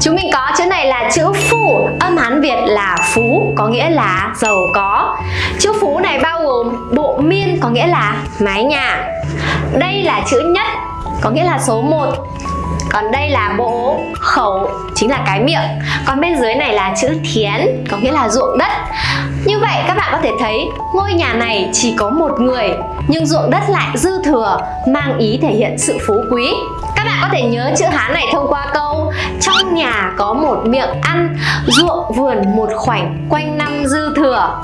Chúng mình có, chữ này là chữ phu Âm Hán Việt là phú, Có nghĩa là giàu có. Chữ phú này bao gồm bộ miên, Có nghĩa là mái nhà. Đây là chữ nhất, Có nghĩa là số 1 còn đây là bộ khẩu, chính là cái miệng. Còn bên dưới này là chữ thiến, có nghĩa là ruộng đất. Như vậy, các bạn có thể thấy, ngôi nhà này chỉ có một người, nhưng ruộng đất lại dư thừa, mang ý thể hiện sự phú quý. Các bạn có thể nhớ chữ Hán này thông qua câu có một miệng ăn ruộng vườn một khoảnh quanh năm dư thừa.